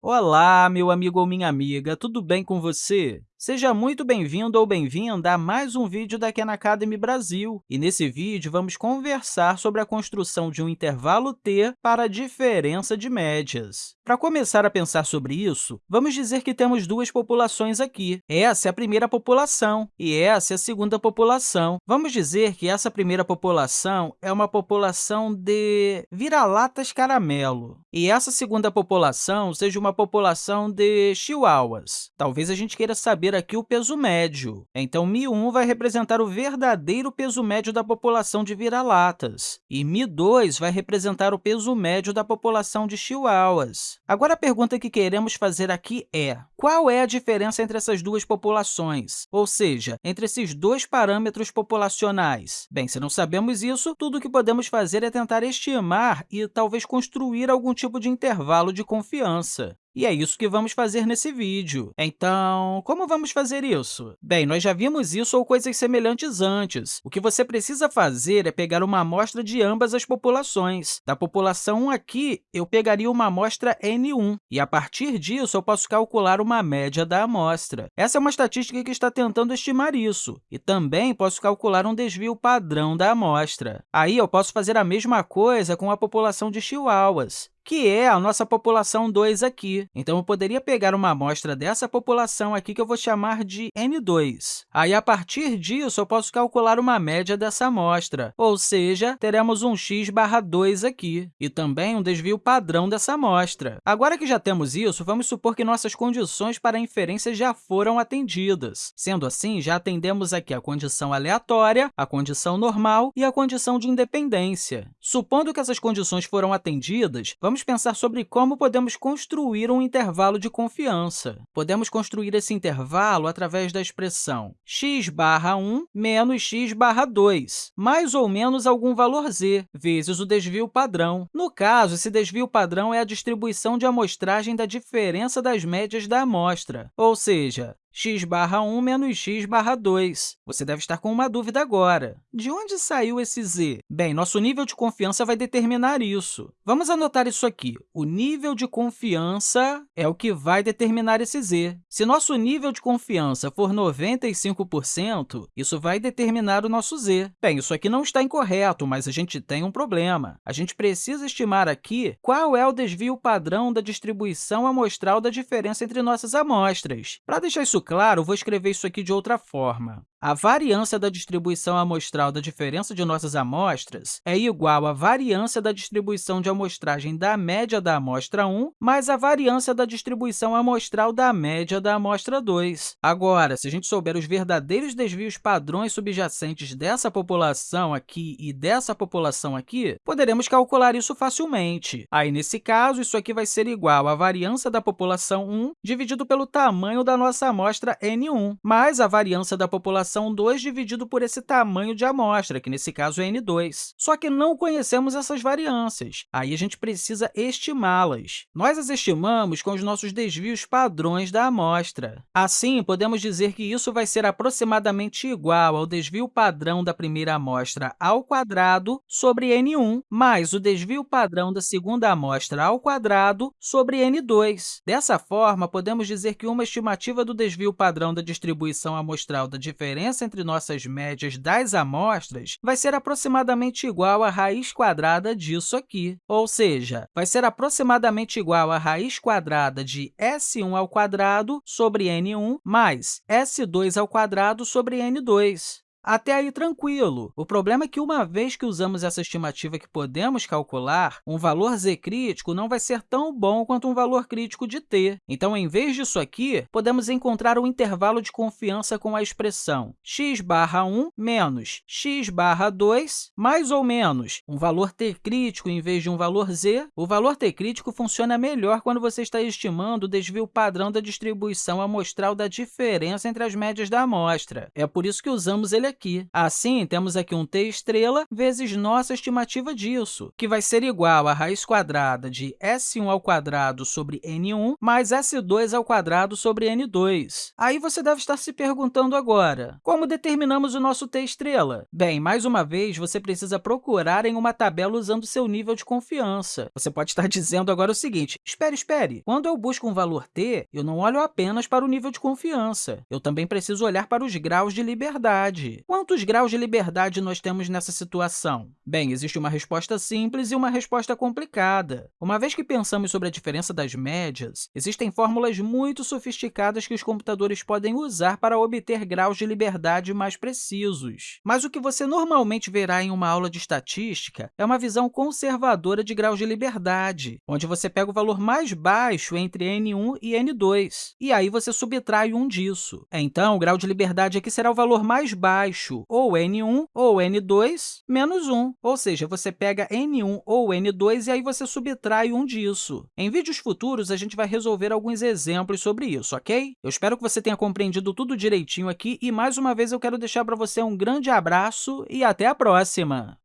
Olá, meu amigo ou minha amiga, tudo bem com você? Seja muito bem-vindo ou bem-vinda a mais um vídeo da Khan Academy Brasil. E nesse vídeo, vamos conversar sobre a construção de um intervalo t para a diferença de médias. Para começar a pensar sobre isso, vamos dizer que temos duas populações aqui. Essa é a primeira população e essa é a segunda população. Vamos dizer que essa primeira população é uma população de vira-latas caramelo e essa segunda população seja uma população de chihuahuas. Talvez a gente queira saber aqui o peso médio. Então, Mi1 vai representar o verdadeiro peso médio da população de vira-latas, e Mi2 vai representar o peso médio da população de chihuahuas. Agora, a pergunta que queremos fazer aqui é, qual é a diferença entre essas duas populações? Ou seja, entre esses dois parâmetros populacionais? Bem, se não sabemos isso, tudo o que podemos fazer é tentar estimar e talvez construir algum tipo de intervalo de confiança. E é isso que vamos fazer nesse vídeo. Então, como vamos fazer isso? Bem, nós já vimos isso ou coisas semelhantes antes. O que você precisa fazer é pegar uma amostra de ambas as populações. Da população 1 aqui, eu pegaria uma amostra N1, e a partir disso, eu posso calcular uma média da amostra. Essa é uma estatística que está tentando estimar isso, e também posso calcular um desvio padrão da amostra. Aí, eu posso fazer a mesma coisa com a população de chihuahuas que é a nossa população 2 aqui. Então, eu poderia pegar uma amostra dessa população aqui que eu vou chamar de N2. Aí, a partir disso, eu posso calcular uma média dessa amostra, ou seja, teremos um x barra 2 aqui, e também um desvio padrão dessa amostra. Agora que já temos isso, vamos supor que nossas condições para inferência já foram atendidas. Sendo assim, já atendemos aqui a condição aleatória, a condição normal e a condição de independência. Supondo que essas condições foram atendidas, vamos vamos pensar sobre como podemos construir um intervalo de confiança. Podemos construir esse intervalo através da expressão x barra 1 menos x barra 2, mais ou menos algum valor z, vezes o desvio padrão. No caso, esse desvio padrão é a distribuição de amostragem da diferença das médias da amostra, ou seja, x barra 1 menos x barra 2. Você deve estar com uma dúvida agora. De onde saiu esse z? Bem, nosso nível de confiança vai determinar isso. Vamos anotar isso aqui. O nível de confiança é o que vai determinar esse z. Se nosso nível de confiança for 95%, isso vai determinar o nosso z. Bem, isso aqui não está incorreto, mas a gente tem um problema. A gente precisa estimar aqui qual é o desvio padrão da distribuição amostral da diferença entre nossas amostras. Para deixar isso claro, vou escrever isso aqui de outra forma. A variância da distribuição amostral da diferença de nossas amostras é igual à variância da distribuição de amostragem da média da amostra 1 mais a variância da distribuição amostral da média da amostra 2. Agora, se a gente souber os verdadeiros desvios padrões subjacentes dessa população aqui e dessa população aqui, poderemos calcular isso facilmente. Aí, nesse caso, isso aqui vai ser igual à variância da população 1 dividido pelo tamanho da nossa amostra N1, mais a variância da população população 2 dividido por esse tamanho de amostra, que nesse caso é N2. Só que não conhecemos essas variâncias. Aí a gente precisa estimá-las. Nós as estimamos com os nossos desvios padrões da amostra. Assim, podemos dizer que isso vai ser aproximadamente igual ao desvio padrão da primeira amostra ao quadrado sobre N1, mais o desvio padrão da segunda amostra ao quadrado sobre N2. Dessa forma, podemos dizer que uma estimativa do desvio padrão da distribuição amostral da diferença diferença entre nossas médias das amostras vai ser aproximadamente igual à raiz quadrada disso aqui, ou seja, vai ser aproximadamente igual à raiz quadrada de S1 ao quadrado sobre N1 mais S2 ao quadrado sobre N2. Até aí, tranquilo. O problema é que, uma vez que usamos essa estimativa que podemos calcular, um valor z crítico não vai ser tão bom quanto um valor crítico de t. Então, em vez disso aqui, podemos encontrar um intervalo de confiança com a expressão x barra 1 menos x barra 2, mais ou menos um valor t crítico em vez de um valor z. O valor t crítico funciona melhor quando você está estimando o desvio padrão da distribuição amostral da diferença entre as médias da amostra. É por isso que usamos ele aqui. Assim, temos aqui um t estrela vezes nossa estimativa disso, que vai ser igual a raiz quadrada de S1 ao quadrado sobre N1 mais S2 ao quadrado sobre N2. Aí você deve estar se perguntando agora, como determinamos o nosso t estrela? Bem, mais uma vez, você precisa procurar em uma tabela usando seu nível de confiança. Você pode estar dizendo agora o seguinte, espere, espere, quando eu busco um valor t, eu não olho apenas para o nível de confiança, eu também preciso olhar para os graus de liberdade. Quantos graus de liberdade nós temos nessa situação? Bem, existe uma resposta simples e uma resposta complicada. Uma vez que pensamos sobre a diferença das médias, existem fórmulas muito sofisticadas que os computadores podem usar para obter graus de liberdade mais precisos. Mas o que você normalmente verá em uma aula de estatística é uma visão conservadora de graus de liberdade, onde você pega o valor mais baixo entre N1 e N2, e aí você subtrai um disso. Então, o grau de liberdade aqui será o valor mais baixo, ou N1 ou N2 menos 1, ou seja, você pega N1 ou N2 e aí você subtrai um disso. Em vídeos futuros, a gente vai resolver alguns exemplos sobre isso, ok? Eu espero que você tenha compreendido tudo direitinho aqui e, mais uma vez, eu quero deixar para você um grande abraço e até a próxima!